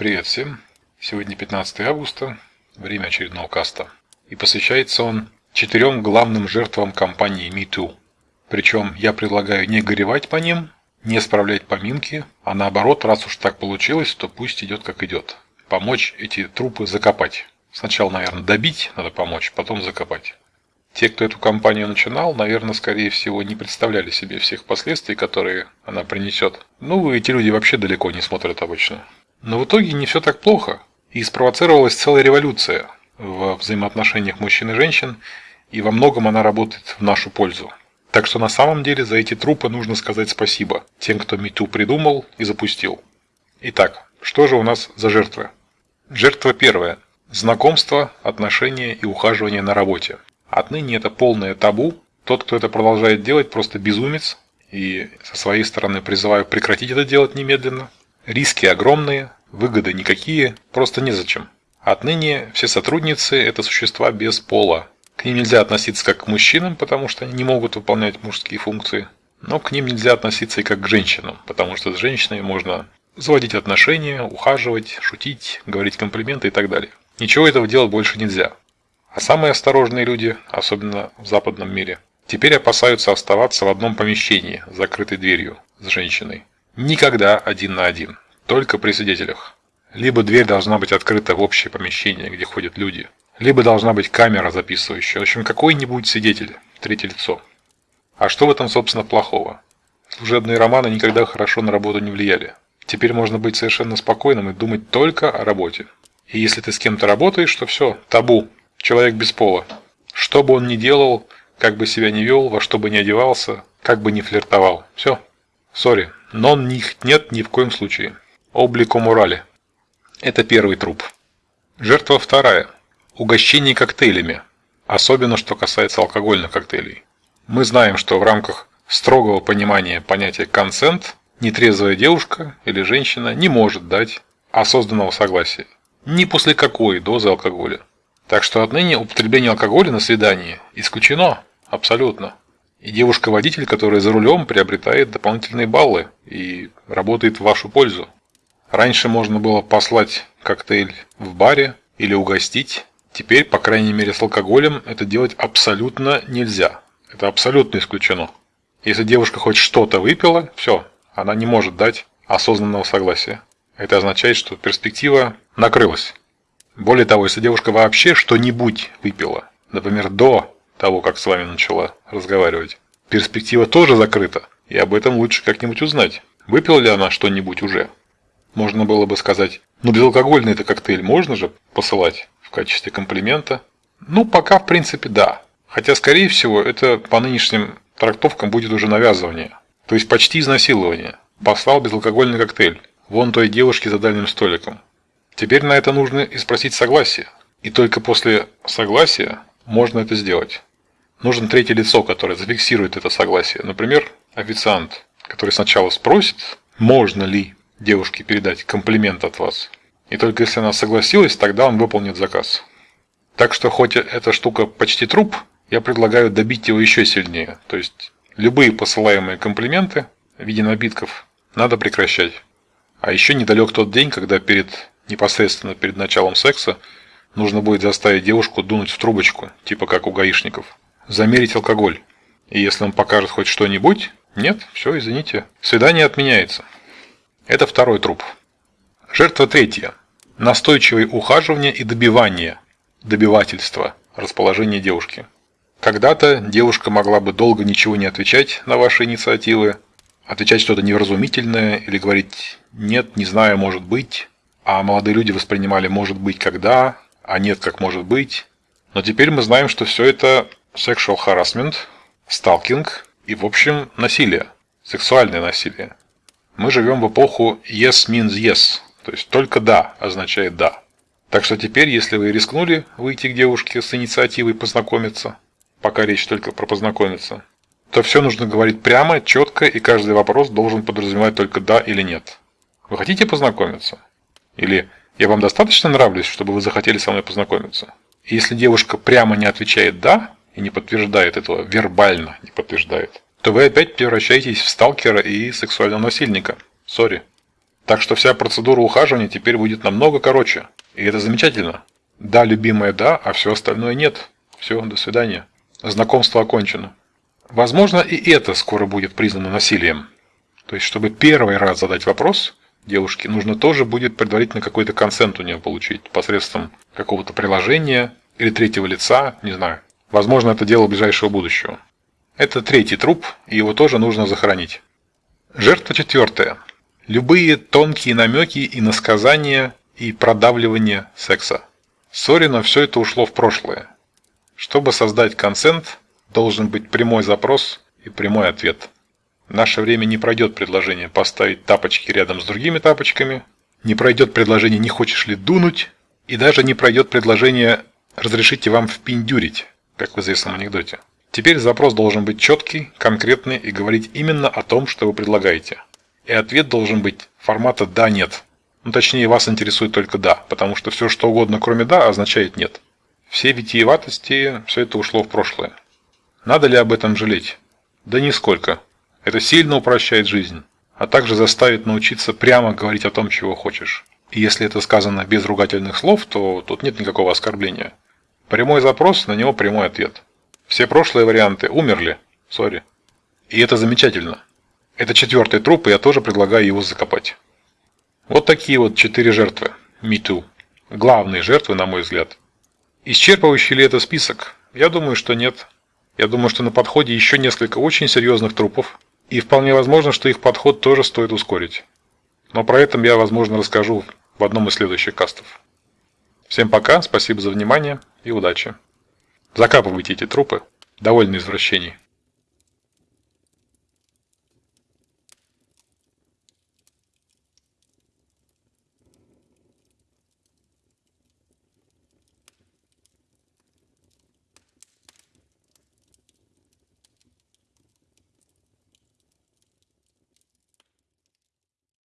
Привет всем! Сегодня 15 августа, время очередного каста. И посвящается он четырем главным жертвам компании MeToo. Причем я предлагаю не горевать по ним, не справлять поминки, а наоборот, раз уж так получилось, то пусть идет как идет. Помочь эти трупы закопать. Сначала, наверное, добить надо помочь, потом закопать. Те, кто эту кампанию начинал, наверное, скорее всего, не представляли себе всех последствий, которые она принесет. Ну, эти люди вообще далеко не смотрят обычно. Но в итоге не все так плохо. И спровоцировалась целая революция в взаимоотношениях мужчин и женщин, и во многом она работает в нашу пользу. Так что на самом деле за эти трупы нужно сказать спасибо тем, кто МИТУ придумал и запустил. Итак, что же у нас за жертвы? Жертва первая. Знакомство, отношения и ухаживание на работе. Отныне это полное табу. Тот, кто это продолжает делать, просто безумец. И со своей стороны призываю прекратить это делать немедленно. Риски огромные, выгоды никакие, просто незачем. Отныне все сотрудницы – это существа без пола. К ним нельзя относиться как к мужчинам, потому что они не могут выполнять мужские функции. Но к ним нельзя относиться и как к женщинам, потому что с женщинами можно заводить отношения, ухаживать, шутить, говорить комплименты и так далее. Ничего этого делать больше нельзя. А самые осторожные люди, особенно в западном мире, теперь опасаются оставаться в одном помещении закрытой дверью с женщиной. Никогда один на один, только при свидетелях. Либо дверь должна быть открыта в общее помещение, где ходят люди, либо должна быть камера записывающая, в общем, какой-нибудь свидетель, третье лицо. А что в этом, собственно, плохого? Служебные романы никогда хорошо на работу не влияли. Теперь можно быть совершенно спокойным и думать только о работе. И если ты с кем-то работаешь, то все, табу, человек без пола. Что бы он ни делал, как бы себя ни вел, во что бы ни одевался, как бы ни флиртовал. Все. Сори, но них нет ни в коем случае. Облико морали. Это первый труп. Жертва вторая. Угощение коктейлями. Особенно, что касается алкогольных коктейлей. Мы знаем, что в рамках строгого понимания понятия «консент» нетрезвая девушка или женщина не может дать осознанного согласия. Ни после какой дозы алкоголя. Так что отныне употребление алкоголя на свидании исключено. Абсолютно. И девушка-водитель, которая за рулем, приобретает дополнительные баллы и работает в вашу пользу. Раньше можно было послать коктейль в баре или угостить. Теперь, по крайней мере с алкоголем, это делать абсолютно нельзя. Это абсолютно исключено. Если девушка хоть что-то выпила, все, она не может дать осознанного согласия. Это означает, что перспектива накрылась. Более того, если девушка вообще что-нибудь выпила, например, до того, как с вами начала разговаривать. Перспектива тоже закрыта, и об этом лучше как-нибудь узнать. Выпила ли она что-нибудь уже? Можно было бы сказать, ну безалкогольный это коктейль можно же посылать в качестве комплимента? Ну, пока в принципе да. Хотя, скорее всего, это по нынешним трактовкам будет уже навязывание. То есть почти изнасилование. Послал безалкогольный коктейль. Вон той девушке за дальним столиком. Теперь на это нужно и спросить согласие. И только после согласия можно это сделать. Нужен третье лицо, которое зафиксирует это согласие. Например, официант, который сначала спросит, можно ли девушке передать комплимент от вас. И только если она согласилась, тогда он выполнит заказ. Так что хоть эта штука почти труп, я предлагаю добить его еще сильнее. То есть любые посылаемые комплименты в виде набитков надо прекращать. А еще недалек тот день, когда перед непосредственно перед началом секса нужно будет заставить девушку дунуть в трубочку, типа как у гаишников замерить алкоголь. И если он покажет хоть что-нибудь, нет, все, извините, свидание отменяется. Это второй труп. Жертва третья. Настойчивое ухаживание и добивание, добивательство, расположение девушки. Когда-то девушка могла бы долго ничего не отвечать на ваши инициативы, отвечать что-то невразумительное или говорить «нет, не знаю, может быть», а молодые люди воспринимали «может быть когда», а «нет, как может быть». Но теперь мы знаем, что все это sexual harassment, сталкинг и, в общем, насилие, сексуальное насилие. Мы живем в эпоху yes means yes, то есть только да означает да. Так что теперь, если вы рискнули выйти к девушке с инициативой познакомиться, пока речь только про познакомиться, то все нужно говорить прямо, четко, и каждый вопрос должен подразумевать только да или нет. Вы хотите познакомиться? Или я вам достаточно нравлюсь, чтобы вы захотели со мной познакомиться? И если девушка прямо не отвечает «да», и не подтверждает этого, вербально не подтверждает, то вы опять превращаетесь в сталкера и сексуального насильника. Сори. Так что вся процедура ухаживания теперь будет намного короче. И это замечательно. Да, любимая, да, а все остальное нет. Все, до свидания. Знакомство окончено. Возможно, и это скоро будет признано насилием. То есть, чтобы первый раз задать вопрос девушке, нужно тоже будет предварительно какой-то консент у нее получить посредством какого-то приложения или третьего лица, не знаю. Возможно, это дело ближайшего будущего. Это третий труп, и его тоже нужно захоронить. Жертва четвертая. Любые тонкие намеки и насказания и продавливание секса. Сорина все это ушло в прошлое. Чтобы создать консент, должен быть прямой запрос и прямой ответ. Наше время не пройдет предложение поставить тапочки рядом с другими тапочками, не пройдет предложение «не хочешь ли дунуть», и даже не пройдет предложение «разрешите вам впиндюрить», как в известном анекдоте. Теперь запрос должен быть четкий, конкретный и говорить именно о том, что вы предлагаете. И ответ должен быть формата «да-нет». Ну, точнее, вас интересует только «да», потому что все, что угодно, кроме «да», означает «нет». Все витиеватости, все это ушло в прошлое. Надо ли об этом жалеть? Да нисколько. Это сильно упрощает жизнь, а также заставит научиться прямо говорить о том, чего хочешь. И если это сказано без ругательных слов, то тут нет никакого оскорбления. Прямой запрос, на него прямой ответ. Все прошлые варианты умерли, сори. И это замечательно. Это четвертый труп, и я тоже предлагаю его закопать. Вот такие вот четыре жертвы. Me Too. Главные жертвы, на мой взгляд. Исчерпывающий ли это список? Я думаю, что нет. Я думаю, что на подходе еще несколько очень серьезных трупов, и вполне возможно, что их подход тоже стоит ускорить. Но про это я, возможно, расскажу в одном из следующих кастов. Всем пока, спасибо за внимание и удачи. Закапывайте эти трупы, довольно извращений.